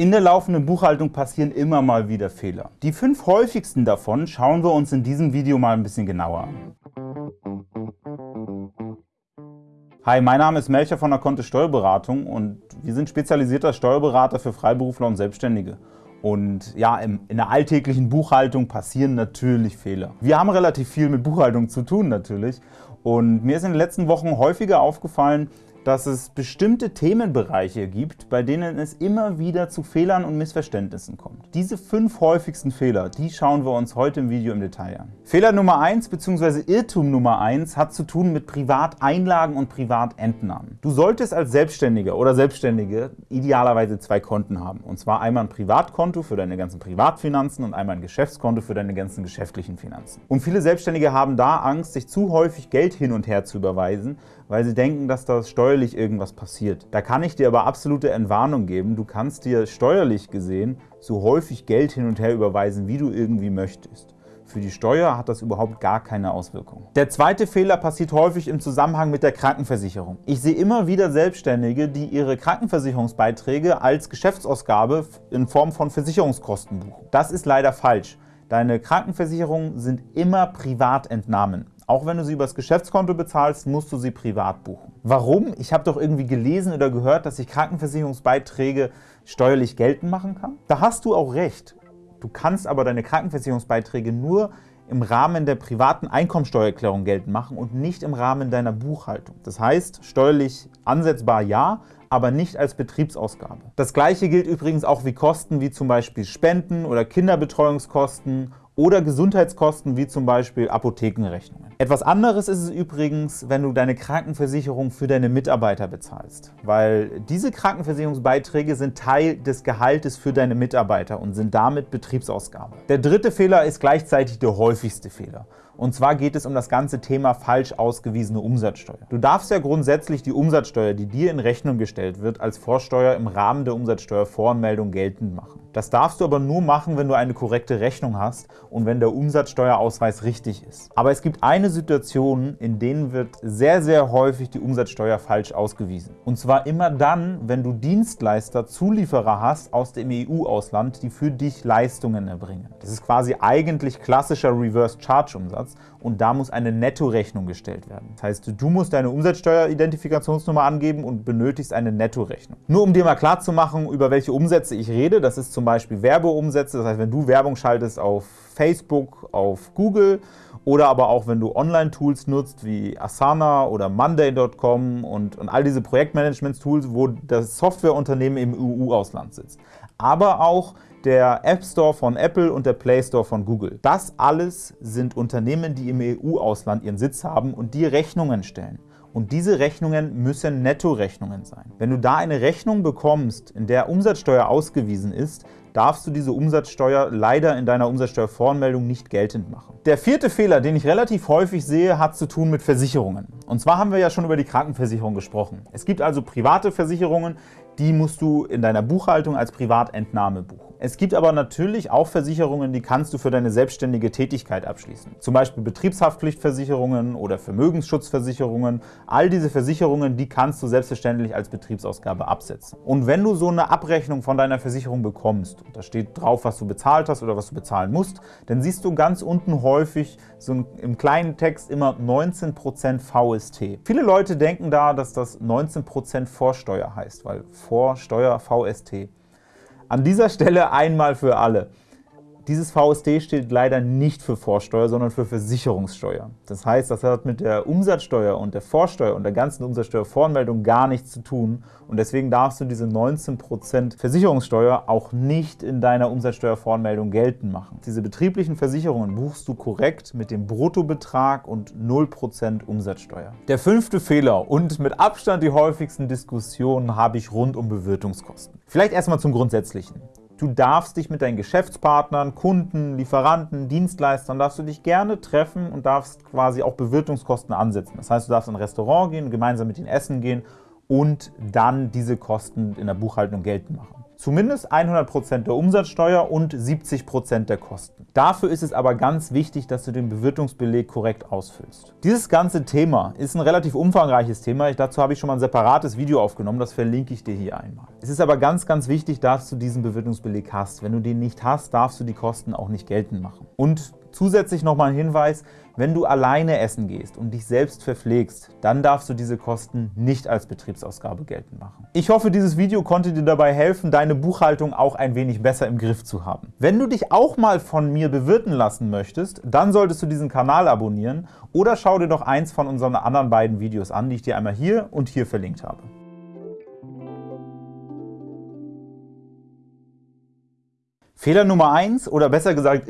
In der laufenden Buchhaltung passieren immer mal wieder Fehler. Die fünf häufigsten davon schauen wir uns in diesem Video mal ein bisschen genauer an. Hi, mein Name ist Melcher von der Kontist Steuerberatung und wir sind spezialisierter Steuerberater für Freiberufler und Selbstständige. Und ja, in der alltäglichen Buchhaltung passieren natürlich Fehler. Wir haben relativ viel mit Buchhaltung zu tun natürlich und mir ist in den letzten Wochen häufiger aufgefallen, dass es bestimmte Themenbereiche gibt, bei denen es immer wieder zu Fehlern und Missverständnissen kommt. Diese fünf häufigsten Fehler, die schauen wir uns heute im Video im Detail an. Fehler Nummer eins bzw. Irrtum Nummer eins hat zu tun mit Privateinlagen und Privatentnahmen. Du solltest als Selbstständiger oder Selbstständige idealerweise zwei Konten haben. Und zwar einmal ein Privatkonto für deine ganzen Privatfinanzen und einmal ein Geschäftskonto für deine ganzen geschäftlichen Finanzen. Und viele Selbstständige haben da Angst, sich zu häufig Geld hin und her zu überweisen, weil sie denken, dass das steuerlich irgendwas passiert. Da kann ich dir aber absolute Entwarnung geben. Du kannst dir steuerlich gesehen so häufig Geld hin und her überweisen, wie du irgendwie möchtest. Für die Steuer hat das überhaupt gar keine Auswirkung. Der zweite Fehler passiert häufig im Zusammenhang mit der Krankenversicherung. Ich sehe immer wieder Selbstständige, die ihre Krankenversicherungsbeiträge als Geschäftsausgabe in Form von Versicherungskosten buchen. Das ist leider falsch. Deine Krankenversicherungen sind immer Privatentnahmen. Auch wenn du sie übers Geschäftskonto bezahlst, musst du sie privat buchen. Warum? Ich habe doch irgendwie gelesen oder gehört, dass ich Krankenversicherungsbeiträge steuerlich geltend machen kann. Da hast du auch recht. Du kannst aber deine Krankenversicherungsbeiträge nur im Rahmen der privaten Einkommensteuererklärung geltend machen und nicht im Rahmen deiner Buchhaltung. Das heißt, steuerlich ansetzbar ja, aber nicht als Betriebsausgabe. Das gleiche gilt übrigens auch wie Kosten wie zum Beispiel Spenden oder Kinderbetreuungskosten oder Gesundheitskosten wie zum Beispiel Apothekenrechnungen. Etwas anderes ist es übrigens, wenn du deine Krankenversicherung für deine Mitarbeiter bezahlst, weil diese Krankenversicherungsbeiträge sind Teil des Gehaltes für deine Mitarbeiter und sind damit Betriebsausgabe. Der dritte Fehler ist gleichzeitig der häufigste Fehler. Und zwar geht es um das ganze Thema falsch ausgewiesene Umsatzsteuer. Du darfst ja grundsätzlich die Umsatzsteuer, die dir in Rechnung gestellt wird, als Vorsteuer im Rahmen der Umsatzsteuervoranmeldung geltend machen. Das darfst du aber nur machen, wenn du eine korrekte Rechnung hast und wenn der Umsatzsteuerausweis richtig ist. Aber es gibt eine Situation, in denen wird sehr, sehr häufig die Umsatzsteuer falsch ausgewiesen. Und zwar immer dann, wenn du Dienstleister, Zulieferer hast aus dem EU-Ausland, die für dich Leistungen erbringen. Das ist quasi eigentlich klassischer Reverse-Charge-Umsatz und da muss eine Nettorechnung gestellt werden. Das heißt, du musst deine Umsatzsteueridentifikationsnummer angeben und benötigst eine Nettorechnung. Nur um dir mal klarzumachen, über welche Umsätze ich rede, das ist zum Beispiel Werbeumsätze, das heißt, wenn du Werbung schaltest auf Facebook, auf Google oder aber auch, wenn du Online-Tools nutzt, wie Asana oder Monday.com und, und all diese Projektmanagement-Tools, wo das Softwareunternehmen im EU-Ausland sitzt. Aber auch der App Store von Apple und der Play Store von Google. Das alles sind Unternehmen, die im EU-Ausland ihren Sitz haben und die Rechnungen stellen. Und diese Rechnungen müssen Nettorechnungen sein. Wenn du da eine Rechnung bekommst, in der Umsatzsteuer ausgewiesen ist, darfst du diese Umsatzsteuer leider in deiner Umsatzsteuervoranmeldung nicht geltend machen. Der vierte Fehler, den ich relativ häufig sehe, hat zu tun mit Versicherungen. Und zwar haben wir ja schon über die Krankenversicherung gesprochen. Es gibt also private Versicherungen, die musst du in deiner Buchhaltung als Privatentnahme buchen. Es gibt aber natürlich auch Versicherungen, die kannst du für deine selbstständige Tätigkeit abschließen. Zum Beispiel Betriebshaftpflichtversicherungen oder Vermögensschutzversicherungen. All diese Versicherungen, die kannst du selbstverständlich als Betriebsausgabe absetzen. Und wenn du so eine Abrechnung von deiner Versicherung bekommst, da steht drauf, was du bezahlt hast oder was du bezahlen musst, dann siehst du ganz unten häufig so im kleinen Text immer 19% VST. Viele Leute denken da, dass das 19% Vorsteuer heißt, weil Vorsteuer VST. An dieser Stelle einmal für alle. Dieses VSD steht leider nicht für Vorsteuer, sondern für Versicherungssteuer. Das heißt, das hat mit der Umsatzsteuer und der Vorsteuer und der ganzen Umsatzsteuervoranmeldung gar nichts zu tun. Und deswegen darfst du diese 19% Versicherungssteuer auch nicht in deiner Umsatzsteuervoranmeldung geltend machen. Diese betrieblichen Versicherungen buchst du korrekt mit dem Bruttobetrag und 0% Umsatzsteuer. Der fünfte Fehler und mit Abstand die häufigsten Diskussionen habe ich rund um Bewirtungskosten. Vielleicht erstmal zum Grundsätzlichen. Du darfst dich mit deinen Geschäftspartnern, Kunden, Lieferanten, Dienstleistern, darfst du dich gerne treffen und darfst quasi auch Bewirtungskosten ansetzen. Das heißt, du darfst in ein Restaurant gehen, gemeinsam mit ihnen essen gehen und dann diese Kosten in der Buchhaltung geltend machen. Zumindest 100% der Umsatzsteuer und 70% der Kosten. Dafür ist es aber ganz wichtig, dass du den Bewirtungsbeleg korrekt ausfüllst. Dieses ganze Thema ist ein relativ umfangreiches Thema. Dazu habe ich schon mal ein separates Video aufgenommen, das verlinke ich dir hier einmal. Es ist aber ganz, ganz wichtig, dass du diesen Bewirtungsbeleg hast. Wenn du den nicht hast, darfst du die Kosten auch nicht geltend machen. Und Zusätzlich noch mal ein Hinweis, wenn du alleine essen gehst und dich selbst verpflegst, dann darfst du diese Kosten nicht als Betriebsausgabe geltend machen. Ich hoffe, dieses Video konnte dir dabei helfen, deine Buchhaltung auch ein wenig besser im Griff zu haben. Wenn du dich auch mal von mir bewirten lassen möchtest, dann solltest du diesen Kanal abonnieren oder schau dir doch eins von unseren anderen beiden Videos an, die ich dir einmal hier und hier verlinkt habe. Fehler Nummer eins oder besser gesagt,